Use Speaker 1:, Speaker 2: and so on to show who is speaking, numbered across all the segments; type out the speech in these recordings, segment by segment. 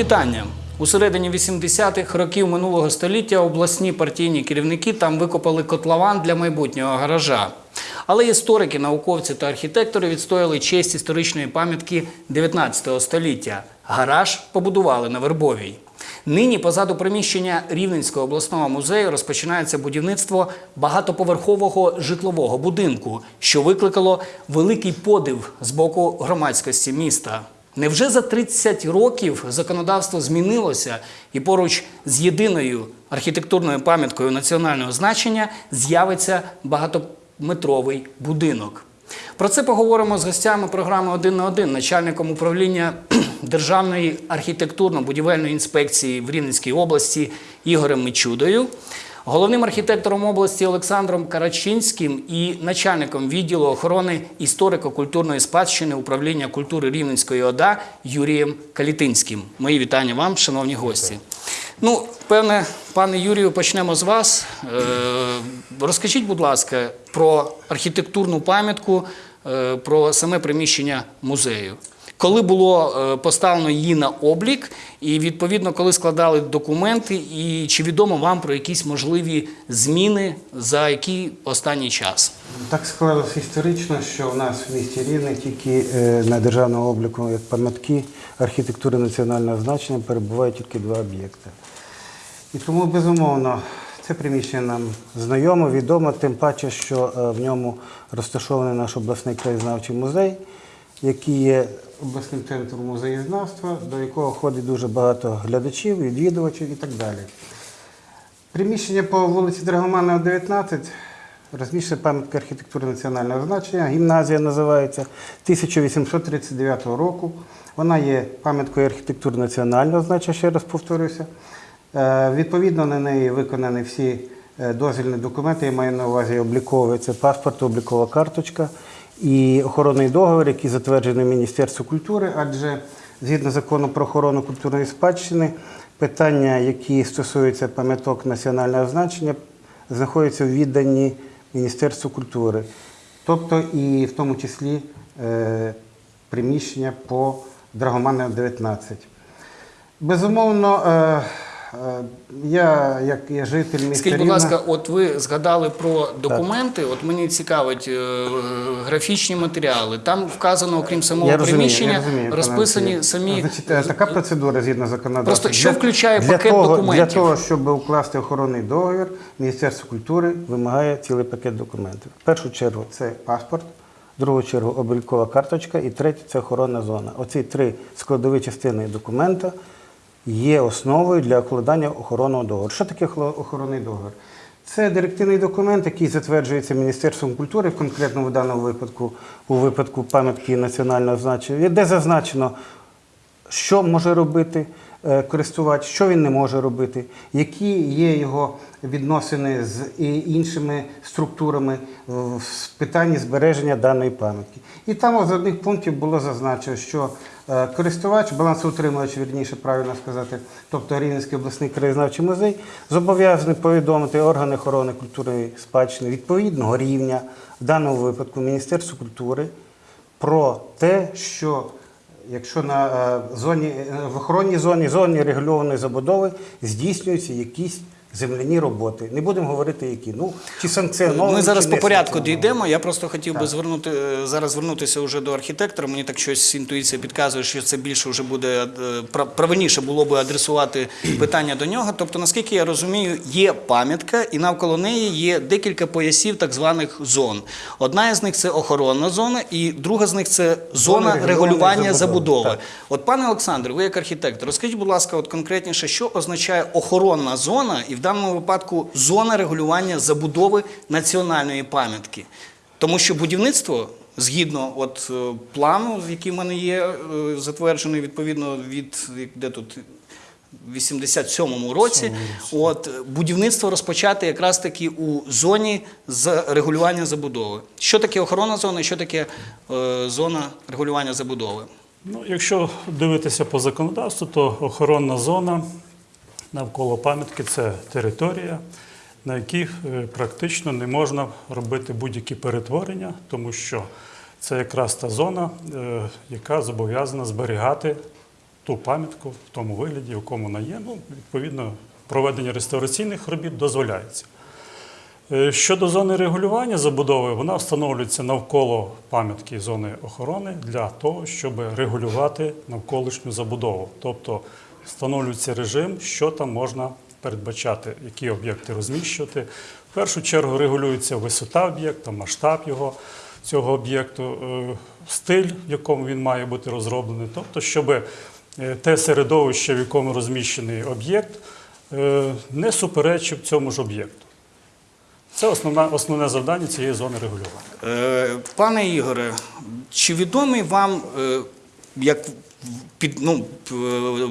Speaker 1: вітання. У середині 80-х років минулого століття обласні партійні керівники там викопали котлован для майбутнього гаража. Але історики, науковці та архітектори відстояли честь історичної пам'ятки 19 століття. Гараж побудували на Вербовій. Нині позаду приміщення Рівненського обласного музею розпочинається будівництво багатоповерхового житлового будинку, що викликало великий подив з боку громадськості міста. Невже за 30 років законодавство змінилося і поруч з єдиною архітектурною пам'яткою національного значення з'явиться багатометровий будинок? Про це поговоримо з гостями програми Один на один, начальником управління Державної архітектурно-будівельної інспекції в Рівненській області Ігорем Мичудою, головним архітектором області Олександром Карачинським і начальником відділу охорони історико-культурної спадщини управління культури Рівненської ОДА Юрієм Калітинським. Мої вітання вам, шановні гості. Ну, певне, пане Юрію, почнемо з вас. Е, Розкажіть, будь ласка, про архітектурну пам'ятку, е, про саме приміщення музею. Коли було е, поставлено її на облік, і відповідно, коли складали документи, і чи відомо вам про якісь можливі зміни за який останній час?
Speaker 2: Так склалося історично, що в нас в місті Рівне тільки е, на державному обліку як пам'ятки архітектури національного значення перебувають тільки два об'єкти. І тому, безумовно, це приміщення нам знайомо, відомо, тим паче, що е, в ньому розташований наш обласний краєзнавчий музей, який є обласним центром музеєзнавства, до якого ходить дуже багато глядачів, відвідувачів і так далі. Приміщення по вулиці Драгоманова, 19, розміщена пам'ятка архітектури національного значення. Гімназія називається 1839 року. Вона є пам'яткою архітектури національного значення, ще раз повторюся. Е, Відповідно на неї виконані всі е, дозвільні документи, я маю на увазі обліковий, це паспорт, облікова карточка і охоронний договір, який затверджений Міністерством культури, адже згідно закону про охорону культурної спадщини, питання, які стосуються пам'яток національного значення, знаходяться в відданні Міністерству культури, тобто і в тому числі е, приміщення по Драгоманова 19. Безумовно, е, я, як я житель міста
Speaker 1: Скажіть, будь
Speaker 2: Рівна-
Speaker 1: ласка, от ви згадали про документи. От мені цікавить е, графічні матеріали. Там вказано, окрім самого
Speaker 2: Я розумію,
Speaker 1: приміщення,
Speaker 2: я розумію,
Speaker 1: розписані
Speaker 2: Олексію.
Speaker 1: самі.
Speaker 2: Значить, е, така процедура згідно законодавства.
Speaker 1: Просто що
Speaker 2: Для-
Speaker 1: включає
Speaker 2: для
Speaker 1: пакет
Speaker 2: того,
Speaker 1: документів?
Speaker 2: Для того, щоб укласти охоронний договір, Міністерство культури вимагає цілий пакет документів. В першу чергу це паспорт, в другу чергу облікова карточка і третє це охоронна зона. Оці три складові частини документа є основою для укладання охоронного договору. Що таке охоронний договір? Це директивний документ, який затверджується Міністерством культури, конкретно в даному випадку, у випадку пам'ятки національного значення, де зазначено, що може робити користувач, що він не може робити, які є його відносини з іншими структурами в питанні збереження даної пам'ятки. І там з одних пунктів було зазначено, що е, користувач, балансоутримувач, вірніше правильно сказати, тобто Рівненський обласний краєзнавчий музей, зобов'язаний повідомити органи охорони культурної спадщини відповідного рівня, в даному випадку Міністерству культури, про те, що якщо на е, зоні е, в охоронній зоні, зоні регульованої забудови здійснюються якісь земляні роботи. Не будемо говорити, які. Ну, чи санкціоновані.
Speaker 1: Ми зараз
Speaker 2: чи
Speaker 1: по
Speaker 2: не
Speaker 1: порядку
Speaker 2: санкціоновані.
Speaker 1: дійдемо. Я просто хотів би
Speaker 2: Так.
Speaker 1: звернути е, зараз звернутися вже до архітектора. Мені так щось інтуїція підказує, що це більше вже буде е, прав- правильніше було би адресувати питання до нього. Тобто, наскільки я розумію, є пам'ятка, і навколо неї є декілька поясів так званих зон. Одна із них це охоронна зона, і друга з них це зона
Speaker 2: регулювання
Speaker 1: регулювання
Speaker 2: забудови.
Speaker 1: забудови.
Speaker 2: Так.
Speaker 1: От, пане Олександр, ви як архітектор, розкажіть, будь ласка, от конкретніше, що означає охоронна зона, і в даному випадку зона регулювання забудови національної пам'ятки. Тому що будівництво, згідно от, е, плану, який в мене є, е, затверджений відповідно від де тут. 87-му році, от будівництво розпочати якраз таки у зоні з регулювання забудови. Що таке охоронна зона і що таке е, зона регулювання забудови?
Speaker 3: Ну, якщо дивитися по законодавству, то охоронна зона навколо пам'ятки це територія, на якій е, практично не можна робити будь-які перетворення, тому що це якраз та зона, е, яка зобов'язана зберігати ту пам'ятку в тому вигляді, в якому вона є. Ну, відповідно, проведення реставраційних робіт дозволяється. Е, Щодо зони регулювання забудови, вона встановлюється навколо пам'ятки зони охорони для того, щоб регулювати навколишню забудову. Тобто встановлюється режим, що там можна передбачати, які об'єкти розміщувати. В першу чергу регулюється висота об'єкта, масштаб його цього об'єкту, е, стиль, в якому він має бути розроблений. Тобто, щоб е, те середовище, в якому розміщений об'єкт, е, не суперечив цьому ж об'єкту. Це основна, основне завдання цієї зони регулювання.
Speaker 1: Пане Ігоре, чи відомий вам, як під, ну, е,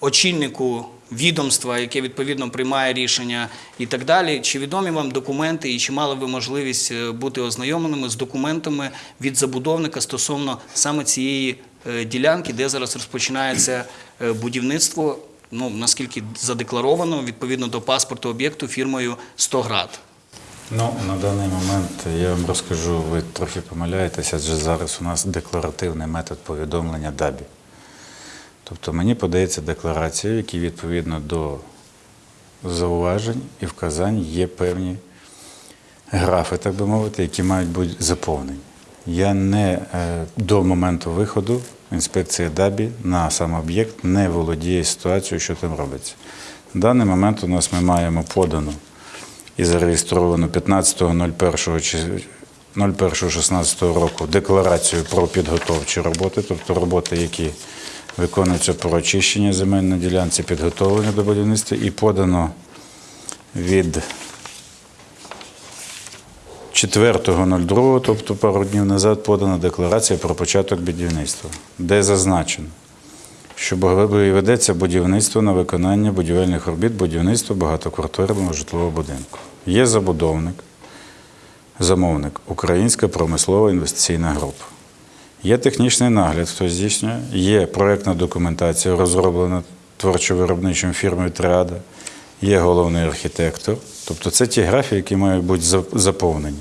Speaker 1: очільнику відомства, яке відповідно приймає рішення і так далі, чи відомі вам документи і чи мали ви можливість е, бути ознайомленими з документами від забудовника стосовно саме цієї е, ділянки, де зараз розпочинається будівництво, ну, наскільки задекларовано, відповідно до паспорту об'єкту фірмою «Стоград»?
Speaker 4: Ну, на даний момент я вам розкажу, ви трохи помиляєтеся, адже зараз у нас декларативний метод повідомлення ДАБІ. Тобто мені подається декларація, в якій відповідно до зауважень і вказань є певні графи, так би мовити, які мають бути заповнені. Я не е, до моменту виходу інспекції ДАБІ на сам об'єкт не володіє ситуацією, що там робиться. На даний момент у нас ми маємо подану і зареєстровано 15.01.16 року декларацію про підготовчі роботи, тобто роботи, які виконуються про очищення земельної ділянці, підготовлення до будівництва, і подано від 4.02, тобто пару днів назад, подана декларація про початок будівництва, де зазначено, що ведеться будівництво на виконання будівельних робіт, будівництво багатоквартирного житлового будинку. Є забудовник, замовник, Українська промислова інвестиційна група. Є технічний нагляд, хто здійснює, є проєктна документація, розроблена творчо-виробничою фірмою Триада, є головний архітектор. Тобто це ті графії, які мають бути заповнені.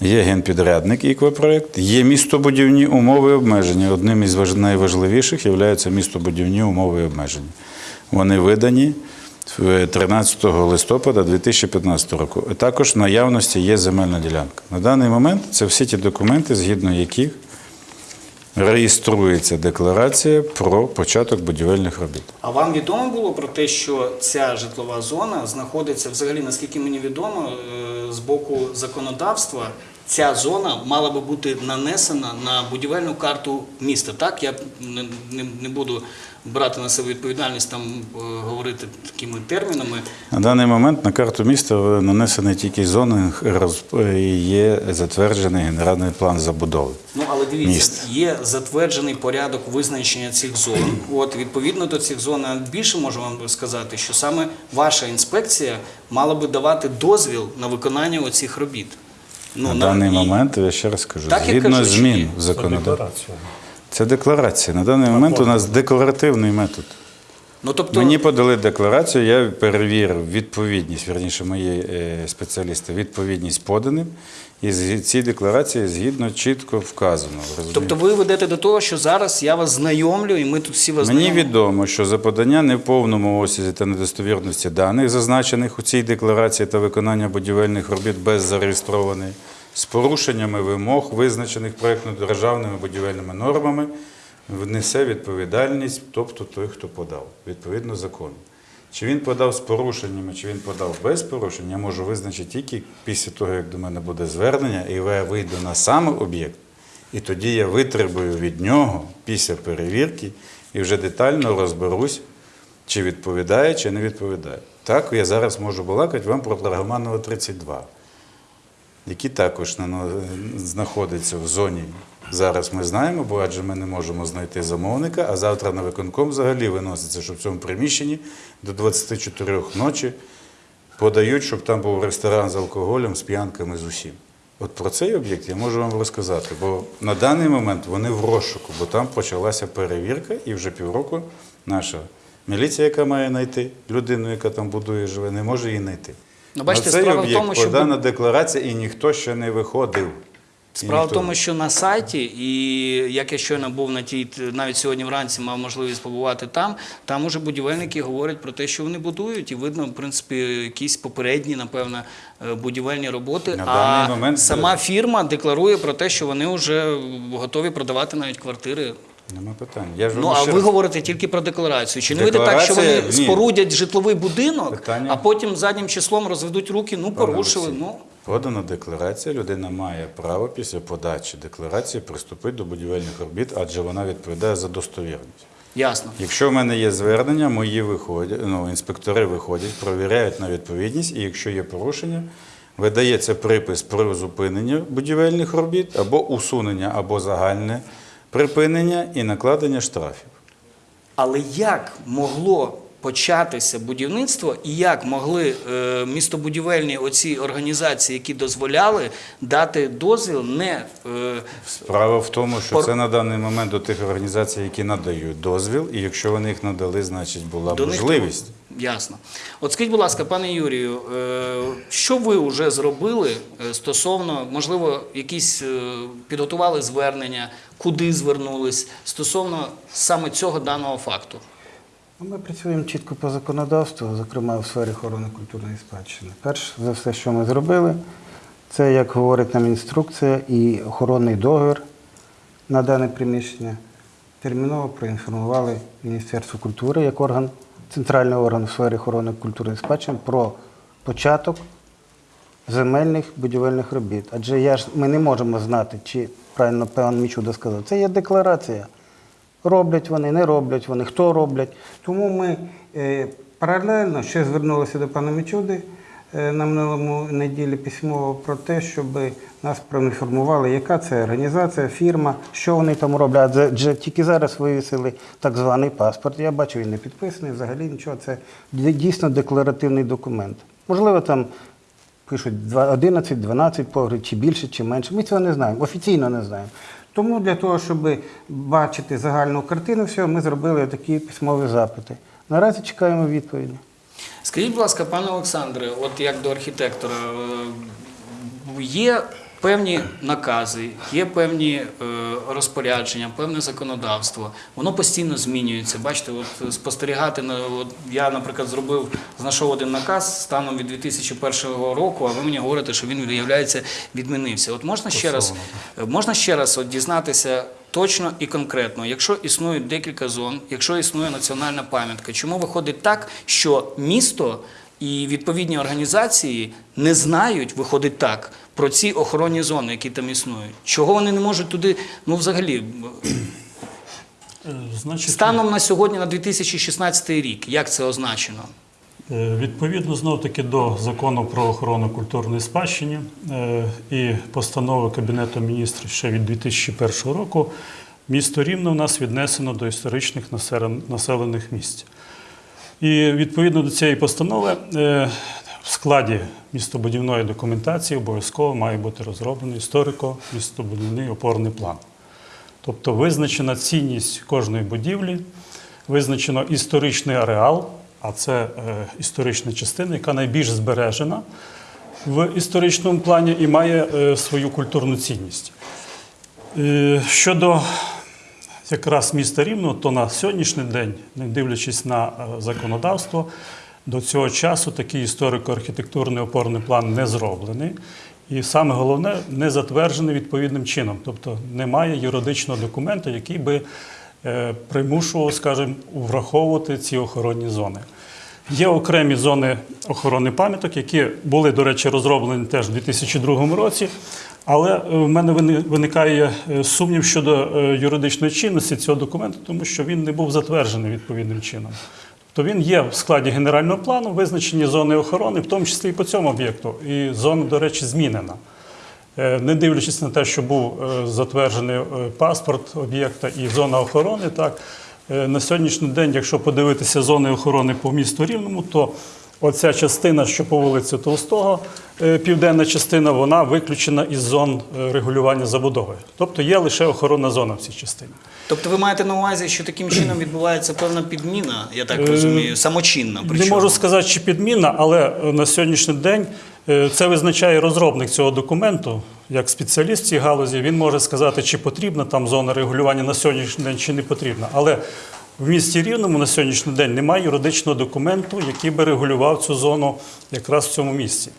Speaker 4: Є генпідрядник «Іквопроект», є містобудівні умови і обмеження. Одним із найважливіших є містобудівні умови і обмеження. Вони видані 13 листопада 2015 року. Також в наявності є земельна ділянка. На даний момент це всі ті документи, згідно яких реєструється декларація про початок будівельних робіт.
Speaker 1: А вам відомо було про те, що ця житлова зона знаходиться взагалі, наскільки мені відомо, е, з боку законодавства. Ця зона мала би бути нанесена на будівельну карту міста. Так, я не, не, не буду брати на себе відповідальність там е, говорити такими термінами.
Speaker 4: На даний момент на карту міста нанесені тільки зони, роз- і є затверджений генеральний план забудови.
Speaker 1: Ну але дивіться,
Speaker 4: Міст.
Speaker 1: є затверджений порядок визначення цих зон. От відповідно до цих зон, а більше можу вам сказати, що саме ваша інспекція мала би давати дозвіл на виконання оцих робіт.
Speaker 4: На даний
Speaker 1: і-
Speaker 4: момент, я ще раз кажу,
Speaker 1: Так,
Speaker 4: згідно
Speaker 1: кажу,
Speaker 4: змін в законодавстві. Це декларація. На даний момент у нас декларативний метод.
Speaker 1: Ну тобто,
Speaker 4: Мені подали декларацію, я перевірив відповідність, верніше, мої е, спеціалісти, відповідність поданим. І з цій декларації згідно чітко вказано. розумієте?
Speaker 1: тобто ви ведете до того, що зараз я вас знайомлю, і ми тут всі вас
Speaker 4: Мені
Speaker 1: знайомимо.
Speaker 4: відомо, що за подання не в повному осязі та недостовірності даних, зазначених у цій декларації та виконання будівельних робіт без зареєстрованої, з порушеннями вимог, визначених проєктно-державними будівельними нормами, внесе відповідальність, тобто той, хто подав, відповідно закону. Чи він подав з порушеннями, чи він подав без порушень, я можу визначити тільки після того, як до мене буде звернення, і я вийду на сам об'єкт, і тоді я витребую від нього після перевірки і вже детально розберусь, чи відповідає, чи не відповідає. Так, я зараз можу балакати вам про Драгоманова 32, які також нано- знаходяться в зоні. Зараз ми знаємо, бо адже ми не можемо знайти замовника, а завтра на виконком взагалі виноситься, що в цьому приміщенні до 24 ночі подають, щоб там був ресторан з алкоголем, з п'янками, з усім. От про цей об'єкт я можу вам розказати, бо на даний момент вони в розшуку, бо там почалася перевірка, і вже півроку наша міліція, яка має знайти людину, яка там будує, живе, не може її знайти.
Speaker 1: Ну, бачите,
Speaker 4: На цей
Speaker 1: справа в тому, що
Speaker 4: подана декларація, і ніхто ще не виходив.
Speaker 1: Справа в тому, що на сайті, і як я щойно був на тій, навіть сьогодні вранці мав можливість побувати там, там уже будівельники говорять про те, що вони будуть, і видно, в принципі, якісь попередні, напевно, е, будівельні роботи.
Speaker 4: На
Speaker 1: а
Speaker 4: момент-
Speaker 1: сама фірма декларує про те, що вони вже готові продавати навіть квартири.
Speaker 4: Нема питань. Я ж
Speaker 1: Ну а ви
Speaker 4: раз-
Speaker 1: говорите тільки про декларацію. Чи не вийде так, що
Speaker 4: Декларація-
Speaker 1: вони
Speaker 4: ні.
Speaker 1: спорудять житловий будинок,
Speaker 4: Питання-
Speaker 1: а потім заднім числом розведуть руки? Ну порушили. Ну
Speaker 4: Подана декларація, людина має право після подачі декларації приступити до будівельних робіт, адже вона відповідає за достовірність.
Speaker 1: ясно.
Speaker 4: Якщо в мене є звернення, мої виходять, ну, інспектори виходять, провіряють на відповідність, і якщо є порушення, видається припис про зупинення будівельних робіт або усунення, або загальне припинення і накладення штрафів.
Speaker 1: Але як могло початися будівництво, і як могли е, містобудівельні оці організації, які дозволяли дати дозвіл, не е,
Speaker 4: Справа в тому, що це на даний момент до тих організацій, які надають дозвіл, і якщо вони їх надали, значить була
Speaker 1: до них
Speaker 4: можливість.
Speaker 1: Ясно. От скажіть, будь ласка, пане Юрію, е, що ви вже зробили стосовно, можливо, якісь підготували звернення, куди звернулись стосовно саме цього даного факту?
Speaker 2: Ну, Ми працюємо чітко по законодавству, зокрема в сфері охорони культурної спадщини. Перш за все, що ми зробили, це, як говорить нам інструкція, і охоронний договір на дане приміщення. Терміново проінформували Міністерство культури як орган, центральний орган в сфері охорони культурної спадщини про початок земельних будівельних робіт. Адже я ж, ми не можемо знати, чи правильно пан Мічуда сказав, це є декларація. Роблять вони, не роблять вони, хто роблять. Тому ми е, паралельно ще звернулися до пана Мічуди е, на минулому неділі письмово про те, щоб нас проінформували, яка це організація, фірма, що вони там роблять. Адже тільки зараз вивісили так званий паспорт. Я бачу, він не підписаний, взагалі нічого. Це дійсно декларативний документ. Можливо, там пишуть два- 11, 12 погріб, чи більше, чи менше. Ми цього не знаємо, офіційно не знаємо. Тому для того, щоб бачити загальну картину всього, ми зробили такі письмові запити. Наразі чекаємо відповіді.
Speaker 1: Скажіть, будь ласка, пане Олександре, от як до архітектора, е, є певні накази, є певні е, розпорядження, певне законодавство. Воно постійно змінюється. Бачите, от спостерігати на от я, наприклад, зробив, знайшов один наказ станом від 2001 року, а ви мені говорите, що він виявляється відмінився. От можна ще раз, можна ще раз от дізнатися. Точно і конкретно, якщо існують декілька зон, якщо існує національна пам'ятка, чому виходить так, що місто і відповідні організації не знають, виходить так, про ці охоронні зони, які там існують? Чого вони не можуть туди, ну взагалі,
Speaker 3: Е, Значить,
Speaker 1: станом на сьогодні, на 2016 рік, як це означено?
Speaker 3: Е, Відповідно, знов таки до закону про охорону культурної спадщини е, і постанови Кабінету міністрів ще від 2001 року, місто Рівне у нас віднесено до історичних населених місць. І відповідно до цієї постанови в складі містобудівної документації обов'язково має бути розроблений історико-містобудівний опорний план. Тобто визначена цінність кожної будівлі, визначено історичний ареал, а це е, історична частина, яка найбільш збережена в історичному плані і має е, свою культурну цінність. Е, щодо якраз міста Рівного, то на сьогоднішній день, не дивлячись на законодавство, до цього часу такий історико-архітектурний опорний план не зроблений. І саме головне, не затверджений відповідним чином. Тобто немає юридичного документу, який би е, примушував, скажімо, враховувати ці охоронні зони. Є окремі зони охорони пам'яток, які були, до речі, розроблені теж у 2002 році. Але е, в мене вини- виникає е, сумнів щодо юридичної чинності цього документу, тому що він не був затверджений відповідним чином. Тобто він є в складі генерального плану, визначені зони охорони, в тому числі і по цьому об'єкту. І зона, до речі, змінена. Е, Не дивлячись на те, що був е, затверджений е, паспорт об'єкта і зона охорони, так на сьогоднішній день, якщо подивитися зони охорони по місту Рівному, то оця частина, що по вулиці Толстого, південна частина, вона виключена із зон регулювання забудови. Тобто є лише охоронна зона в цій частині.
Speaker 1: Тобто ви маєте на увазі, що таким чином відбувається певна підміна, я так
Speaker 3: Е,
Speaker 1: розумію, самочинна.
Speaker 3: Не можу сказати, чи підміна, але е, на сьогоднішній день е, це визначає розробник цього документу, як спеціаліст в цій галузі, він може сказати, чи потрібна там зона регулювання на сьогоднішній день, чи не потрібна. Але в місті Рівному на сьогоднішній день немає юридичного документу, який би регулював цю зону якраз в цьому місці.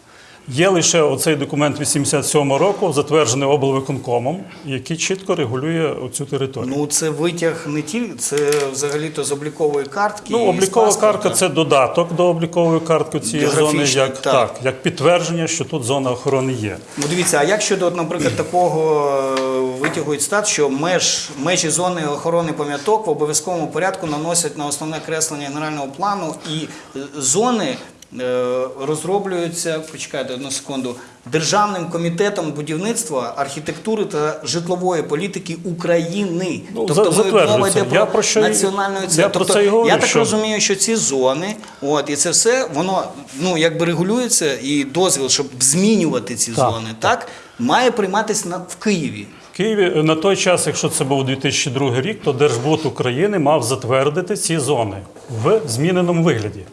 Speaker 3: Є лише оцей документ 87 року, затверджений облвиконкомом, який чітко регулює цю територію.
Speaker 1: Ну, це витяг не тільки, це взагалі-то з облікової картки.
Speaker 3: Ну, облікова картка це додаток до облікової картки цієї зони, як,
Speaker 1: так.
Speaker 3: так, як підтвердження, що тут зона охорони є.
Speaker 1: Ну, дивіться, а як щодо, наприклад, такого е, витягують стат, що меж, межі зони охорони пам'яток в обов'язковому порядку наносять на основне креслення генерального плану і е, зони е, розроблюються, почекайте одну секунду, Державним комітетом будівництва, архітектури та житлової політики України.
Speaker 3: Ну,
Speaker 1: тобто мова йде
Speaker 3: Я
Speaker 1: про,
Speaker 3: про що
Speaker 1: національну
Speaker 3: я
Speaker 1: це.
Speaker 3: про
Speaker 1: Тобто,
Speaker 3: це і говорю,
Speaker 1: я так
Speaker 3: що-
Speaker 1: розумію, що ці зони, от і це все воно ну якби регулюється, і дозвіл, щоб змінювати ці
Speaker 3: Так,
Speaker 1: зони, так має прийматися на в Києві.
Speaker 3: В Києві е, на той час, якщо це був 2002 рік, то Держбуд України мав затвердити ці зони в зміненому вигляді.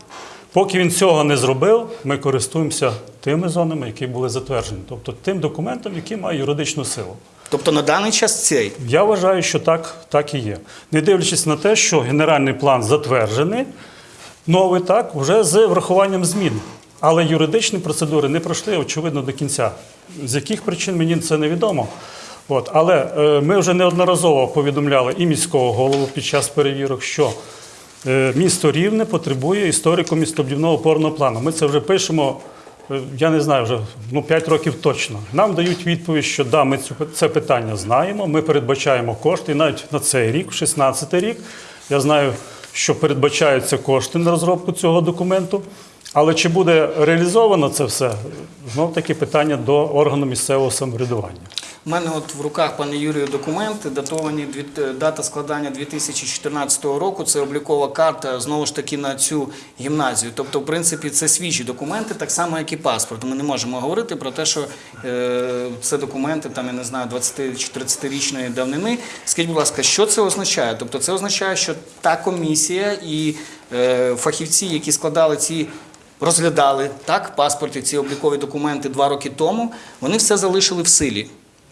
Speaker 3: Поки він цього не зробив, ми користуємося тими зонами, які були затверджені, тобто тим документом, який має юридичну силу.
Speaker 1: Тобто на даний час цей.
Speaker 3: Я вважаю, що так, так і є. Не дивлячись на те, що генеральний план затверджений, новий так, вже з врахуванням змін. Але юридичні процедури не пройшли, очевидно, до кінця. З яких причин мені це невідомо. От. Але е, ми вже неодноразово повідомляли і міського голову під час перевірок, що місто Рівне потребує історико-містобудівного опорного плану. Ми це вже пишемо, е, я не знаю, вже ну, 5 років точно. Нам дають відповідь, що да, ми це питання знаємо, ми передбачаємо кошти. Навіть на цей рік, в 16 рік, я знаю, що передбачаються кошти на розробку цього документу. Але чи буде реалізовано це все? Знов таки питання до органу місцевого самоврядування.
Speaker 1: У мене от в руках, пане Юрію, документи, датовані дві- е, дата складання 2014 року. Це облікова карта знову ж таки на цю гімназію. Тобто, в принципі, це свіжі документи, так само, як і паспорт. Ми не можемо говорити про те, що е, це документи, там я не знаю, 20 чи 30-річної давнини. Скажіть, будь ласка, що це означає? Тобто, це означає, що та комісія і е, фахівці, які складали ці розглядали так паспорти, ці облікові документи два роки тому. Вони все залишили в силі.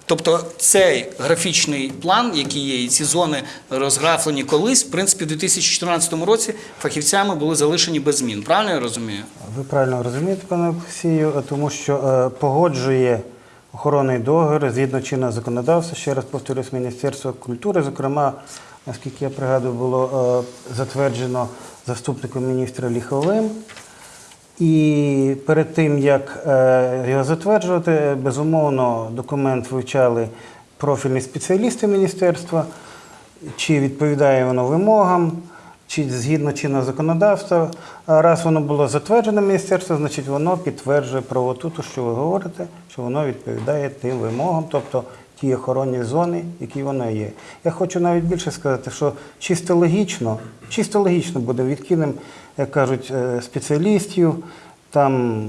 Speaker 1: Тобто цей графічний план, який є, і ці зони розграфлені колись, в принципі, в 2014 році фахівцями були залишені без змін. Правильно я розумію?
Speaker 2: Ви правильно розумієте, пане Олексію, тому що е, погоджує охоронний договір згідно чинного законодавства, ще раз повторюсь, Міністерство культури, зокрема, наскільки я пригадую, було е, затверджено заступником міністра Ліховим. І перед тим, як е, його затверджувати, безумовно, документ вивчали профільні спеціалісти міністерства, чи відповідає воно вимогам, чи згідно чинного законодавства. Раз воно було затверджено міністерством, значить воно підтверджує правоту, то, що ви говорите, що воно відповідає тим вимогам, тобто ті охоронні зони, які воно є. Я хочу навіть більше сказати, що чисто логічно, чисто логічно буде відкинемо, як кажуть, е, спеціалістів, там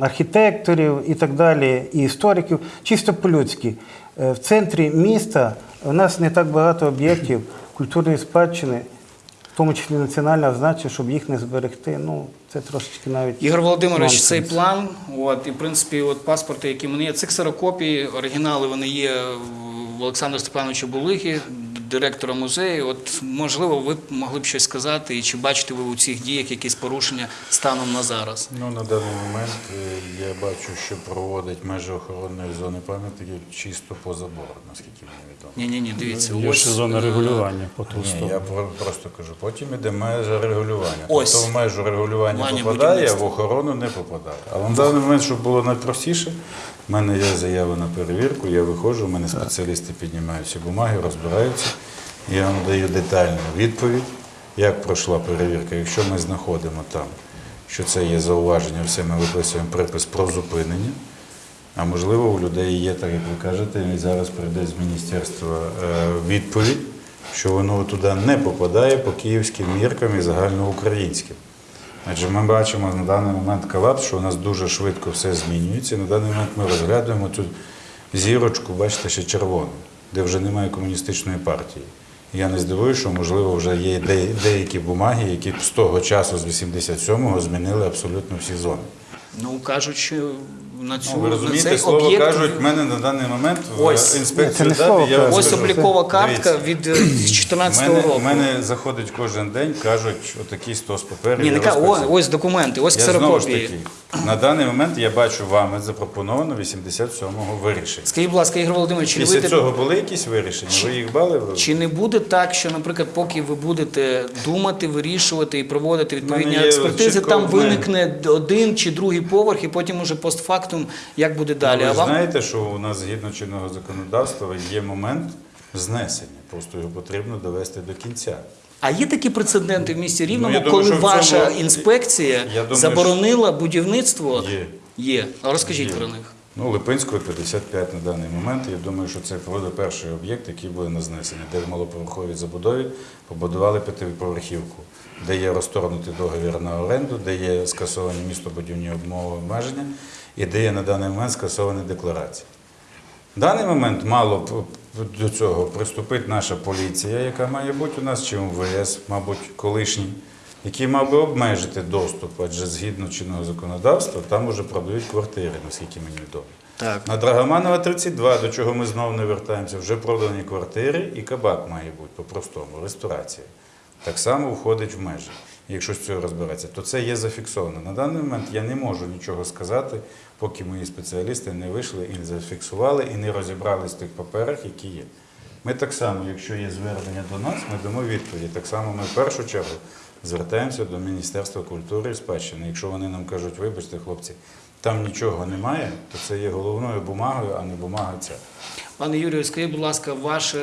Speaker 2: архітекторів і так далі, і істориків, чисто по-людськи. Е, В центрі міста у нас не так багато об'єктів культурної спадщини, в тому числі національного значення, щоб їх не зберегти. Ну, це трошечки навіть.
Speaker 1: Ігор Володимирович,
Speaker 2: нонсенс.
Speaker 1: цей план, от, і в принципі, от паспорти, які мене є, це ксерокопії, оригінали вони є в Олександра Степановича Булиги, директора музею. От можливо, ви б могли б щось сказати, і чи бачите ви у цих діях якісь порушення станом на зараз?
Speaker 4: Ну, на даний момент е, я бачу, що проводить межі охоронної зони пам'ятників чисто по забору, наскільки мені відомо.
Speaker 1: Ні, ні, ні, дивіться,
Speaker 3: Є ще зона
Speaker 1: е,
Speaker 3: регулювання по ту
Speaker 4: Ні,
Speaker 3: сторону.
Speaker 4: я просто кажу, потім іде межа регулювання.
Speaker 1: Ось.
Speaker 4: Тобто в межу регулювання
Speaker 1: Плані
Speaker 4: попадає, а в охорону не попадає. Але на даний момент, щоб було найпростіше, в мене є заява на перевірку, я виходжу, у мене спеціалісти піднімають ці бумаги, розбираються. Я вам даю детальну відповідь, як пройшла перевірка. Якщо ми знаходимо там, що це є зауваження, все ми виписуємо припис про зупинення. А можливо, у людей є, так як ви кажете, і зараз прийде з міністерства е, відповідь, що воно туди не попадає по київським міркам і загальноукраїнським. Адже ми бачимо на даний момент колапс, що у нас дуже швидко все змінюється. На даний момент ми розглядуємо цю зірочку, бачите, ще червону, де вже немає комуністичної партії. Я не здивуюся, що можливо вже є деякі бумаги, які з того часу, з 87-го, змінили абсолютно всі зони.
Speaker 1: Ну кажуть, що на цю
Speaker 4: Ну, ви
Speaker 1: на
Speaker 4: розумієте,
Speaker 1: цей
Speaker 4: слово
Speaker 1: об'єкт.
Speaker 4: кажуть, в мене на даний момент в
Speaker 1: Ось.
Speaker 2: Ні,
Speaker 4: інспекцію ДАБІ, я.
Speaker 1: Ось
Speaker 4: скажу.
Speaker 1: облікова картка
Speaker 4: Дивіться.
Speaker 1: від е, 2014
Speaker 4: мене,
Speaker 1: року.
Speaker 4: мене заходить кожен день, кажуть, отакий стос паперів.
Speaker 1: Ні, не ка- ось документи, ось
Speaker 4: Я знову ж таки, на даний момент я бачу вами запропоновано 87-го вирішення.
Speaker 1: Скажіть, будь ласка, Ігор Володимирович, чи не,
Speaker 4: Після
Speaker 1: вийде-
Speaker 4: цього були якісь вирішення? Ви їх бали?
Speaker 1: чи не буде так, що, наприклад, поки ви будете думати, вирішувати і проводити відповідні експертизи,
Speaker 4: чітко
Speaker 1: там виникне один чи другий поверх, і потім уже постфактум, як буде далі.
Speaker 4: Ви
Speaker 1: а вам
Speaker 4: знаєте, що у нас згідно чинного законодавства є момент знесення. Просто його потрібно довести до кінця.
Speaker 1: А є такі прецеденти в місті Рівному,
Speaker 4: Ну, я думаю,
Speaker 1: коли ваша
Speaker 4: цьому-
Speaker 1: інспекція
Speaker 4: думаю,
Speaker 1: заборонила будівництво?
Speaker 4: Є.
Speaker 1: Є. А розкажіть
Speaker 4: Є.
Speaker 1: про них.
Speaker 4: Ну, Липинського 55 на даний момент. Я думаю, що це буде перший об'єкт, який буде на знесення, де в малоповерховій забудові побудували п'ятиповерхівку, де є розторгнутий договір на оренду, де є скасовані містобудівні обмови обмеження і де є на даний момент скасовані декларації. В даний момент мало до цього приступить наша поліція, яка має бути у нас, чи МВС, мабуть, колишній, який мав би обмежити доступ, адже згідно чинного законодавства там уже продають квартири, наскільки мені відомо.
Speaker 1: Так.
Speaker 4: На Драгоманова 32, до чого ми знову не вертаємося, вже продані квартири і кабак має бути по-простому, ресторація. Так само входить в межі. Якщо з цього розбиратися, то це є зафіксовано. На даний момент я не можу нічого сказати, поки мої спеціалісти не вийшли і не зафіксували, і не розібрались з тих паперах, які є. Ми так само, якщо є звернення до нас, ми дамо відповіді. Так само ми в першу чергу звертаємося до Міністерства культури і спадщини. Якщо вони нам кажуть, вибачте, хлопці, там нічого немає, то це є головною бумагою, а не бумага ця.
Speaker 1: Пане Юрію, скажіть, будь ласка, ваше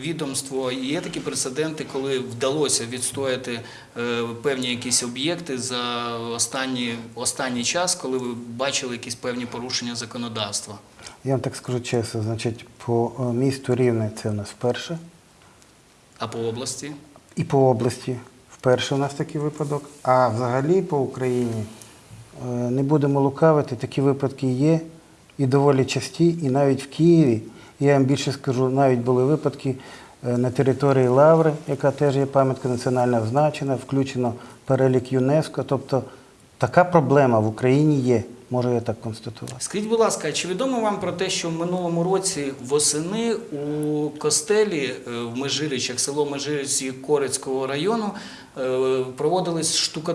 Speaker 1: відомство є такі прецеденти, коли вдалося відстояти е, певні якісь об'єкти за останні, останній час, коли ви бачили якісь певні порушення законодавства?
Speaker 2: Я вам так скажу чесно, значить, по е, місту Рівне це у нас вперше,
Speaker 1: А по області?
Speaker 2: і по області вперше у нас такий випадок. А взагалі по Україні е, не будемо лукавити, такі випадки є і доволі часті, і навіть в Києві. Я вам більше скажу, навіть були випадки е, на території Лаври, яка теж є пам'ятка національно значена, включено перелік ЮНЕСКО. Тобто така проблема в Україні є, можу я так констатувати.
Speaker 1: Скажіть, будь ласка, чи відомо вам про те, що в минулому році восени у костелі е, в Межиричах, село Межиричі Корицького району, е, проводились штука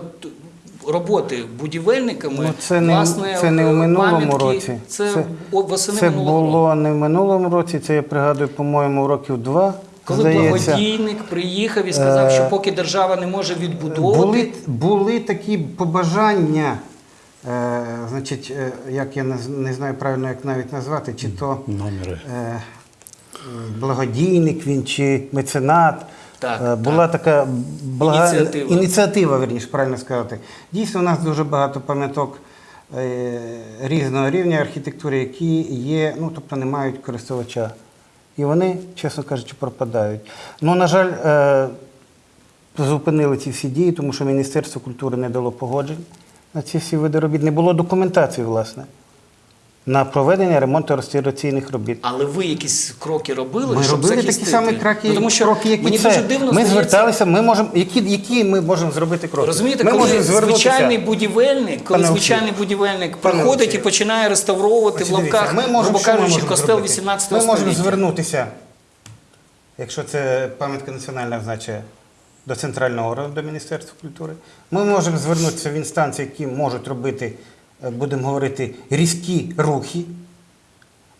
Speaker 1: роботи будівельниками?
Speaker 2: Ну, це не,
Speaker 1: власне,
Speaker 2: це не в
Speaker 1: е,
Speaker 2: минулому
Speaker 1: пам'ятки.
Speaker 2: році.
Speaker 1: Це,
Speaker 2: це,
Speaker 1: восени
Speaker 2: це
Speaker 1: минулого року.
Speaker 2: було не в минулому році, це я пригадую, по-моєму, років два.
Speaker 1: Коли
Speaker 2: здається.
Speaker 1: благодійник приїхав і сказав,
Speaker 2: Е,
Speaker 1: що поки держава не може відбудовувати,
Speaker 2: Були, були такі побажання, е, значить, е, як я не, не знаю правильно, як навіть назвати, чи то
Speaker 3: Номери.
Speaker 2: е, е, благодійник він, чи меценат.
Speaker 1: Так,
Speaker 2: Е, Була така блага...
Speaker 1: Ініціатива.
Speaker 2: ініціатива, верніше, правильно сказати. Дійсно, у нас дуже багато пам'яток е, різного рівня архітектури, які є, ну, тобто не мають користувача. І вони, чесно кажучи, пропадають. Ну, на жаль, е, зупинили ці всі дії, тому що Міністерство культури не дало погоджень на ці всі види робіт. Не було документації, власне, на проведення ремонту реставраційних робіт.
Speaker 1: але ви якісь кроки робили,
Speaker 2: Ми
Speaker 1: щоб
Speaker 2: робили такі
Speaker 1: захистити?
Speaker 2: самі кроки,
Speaker 1: Ну, тому що
Speaker 2: кроки які
Speaker 1: мені
Speaker 2: це.
Speaker 1: дуже дивно
Speaker 2: ми
Speaker 1: здається,
Speaker 2: зверталися, ми можемо, які, які ми можемо зробити кроки?
Speaker 1: Розумієте,
Speaker 2: ми
Speaker 1: коли звичайний будівельник, коли
Speaker 2: Пане
Speaker 1: звичайний будівельник
Speaker 2: Пане
Speaker 1: приходить і починає реставровувати в лавках,
Speaker 2: ми можемо,
Speaker 1: грубо кажучи, костел
Speaker 2: зробити?
Speaker 1: 18
Speaker 2: Ми можемо
Speaker 1: століття.
Speaker 2: звернутися, якщо це пам'ятка національна значить, до центрального органу, до Міністерства культури. Ми можемо звернутися в інстанції, які можуть робити, будемо говорити, різкі рухи.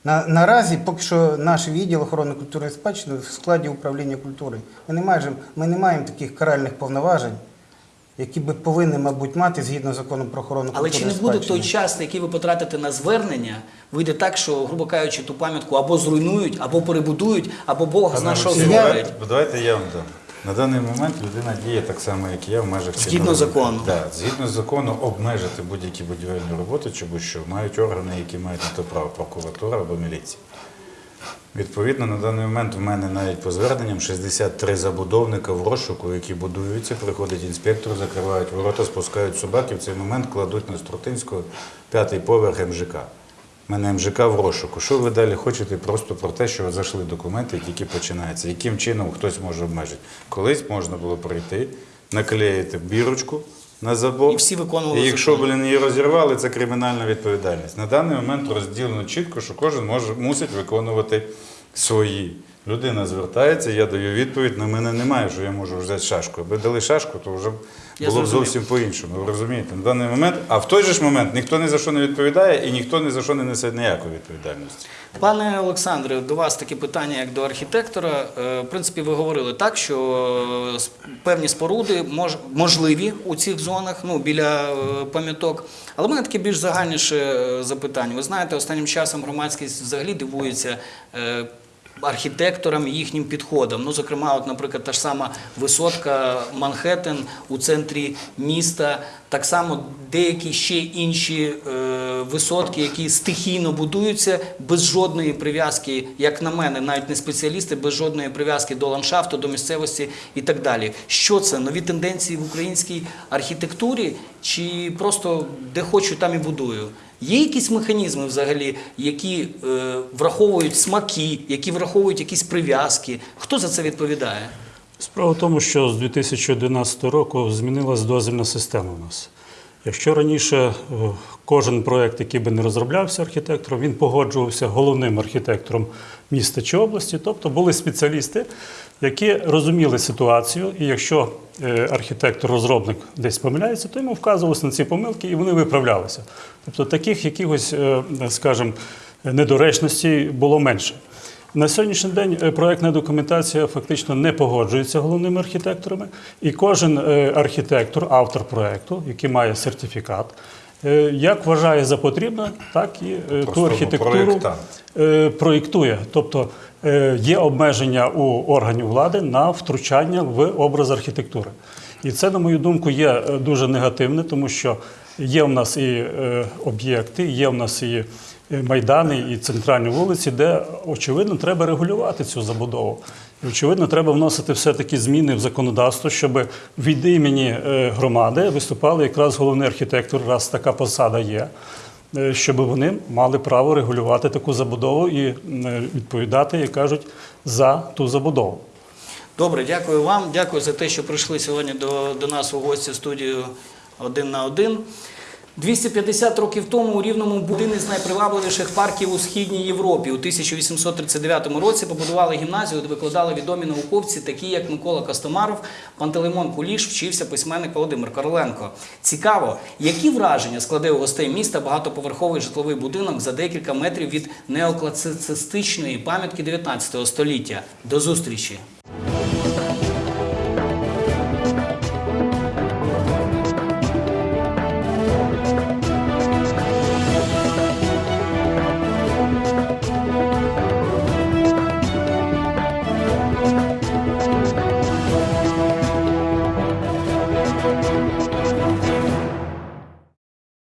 Speaker 2: На, наразі поки що наш відділ охорони культурної спадщини в складі управління культури. Ми не, маємо, ми не маємо таких каральних повноважень, які би повинні, мабуть, мати згідно закону про охорону
Speaker 1: Але
Speaker 2: культурної
Speaker 1: чи не буде
Speaker 2: спадщини.
Speaker 1: той час, який ви потратите на звернення, вийде так, що, грубо кажучи, ту пам'ятку або зруйнують, або перебудують, або Бог що
Speaker 2: Я-
Speaker 1: зроблять.
Speaker 4: давайте- Давайте я вам дам. На даний момент людина діє так само, як і я в межах
Speaker 1: Згідно закону.
Speaker 4: Да, згідно закону обмежити будь-які будівельні роботи чи будь-що мають органи, які мають на то право прокуратура або міліція. Відповідно, на даний момент в мене навіть по зверненням 63 забудовника в розшуку, які будуються, приходить інспектор, закривають ворота, спускають собак і в цей момент кладуть на Струтинського п'ятий поверх МЖК. Мене МЖК в розшуку. Що ви далі хочете? Просто про те, що зайшли документи, які тільки починається. Яким чином хтось може обмежити? Колись можна було прийти, наклеїти бірочку на забор.
Speaker 1: І всі виконували
Speaker 4: І якщо,
Speaker 1: закон.
Speaker 4: блін, її розірвали, це кримінальна відповідальність. На даний момент розділено чітко, що кожен може, мусить виконувати свої. Людина звертається, я даю відповідь, на мене немає, що я можу взяти шашку. Аби дали шашку, то вже було б зовсім по-іншому. Ви розумієте? На даний момент, а в той же ж момент ніхто ні за що не відповідає і ніхто ні за що не несе ніякої відповідальності.
Speaker 1: Пане Олександре, до вас таке питання, як до архітектора. Е, В принципі, ви говорили так, що е, певні споруди мож, можливі у цих зонах, ну біля е, пам'яток. Але в мене таке більш загальніше запитання. Ви знаєте, останнім часом громадськість взагалі дивується. Архітекторам і їхнім підходам. Ну, зокрема, от, наприклад, та ж сама висотка Манхеттен у центрі міста, так само деякі ще інші е, висотки, які стихійно будуються без жодної прив'язки, як на мене, навіть не спеціалісти, без жодної прив'язки до ландшафту, до місцевості і так далі. Що це? Нові тенденції в українській архітектурі, чи просто де хочу, там і будую? Є якісь механізми взагалі, які е, враховують смаки, які враховують якісь прив'язки? Хто за це відповідає?
Speaker 3: Справа в тому, що з 2011 року змінилась дозвільна система у нас. Якщо раніше е, кожен проєкт, який би не розроблявся архітектором, він погоджувався головним архітектором міста чи області, тобто були спеціалісти, які розуміли ситуацію, і якщо е, архітектор-розробник десь помиляється, то йому вказувалися на ці помилки і вони виправлялися. Тобто таких якихось, е, скажімо, недоречностей було менше. На сьогоднішній день е, проектна документація фактично не погоджується головними архітекторами, і кожен е, архітектор, автор проекту, який має сертифікат, е, як вважає за потрібне, так і ту
Speaker 4: ну,
Speaker 3: архітектуру проєктує. Тобто є обмеження у органів влади на втручання в образ архітектури. І це, на мою думку, є дуже негативне, тому що є в нас і об'єкти, є в нас і майдани, і центральні вулиці, де очевидно треба регулювати цю забудову. І очевидно, треба вносити все-таки зміни в законодавство, щоб від імені е, громади виступали якраз головний архітектор, раз така посада є е, щоб вони мали право регулювати таку забудову і е, відповідати, як кажуть, за ту забудову.
Speaker 1: Добре, дякую вам. Дякую за те, що прийшли сьогодні до, до нас у гості в студію один на один. 250 років тому у Рівному був один із найпривабливіших парків у Східній Європі. У 1839 році побудували гімназію, де викладали відомі науковці, такі як Микола Костомаров, Пантелеймон Куліш, вчився письменник Володимир Короленко. Цікаво, які враження складе у гостей міста багатоповерховий житловий будинок за декілька метрів від неокласицистичної пам'ятки 19 століття. До зустрічі!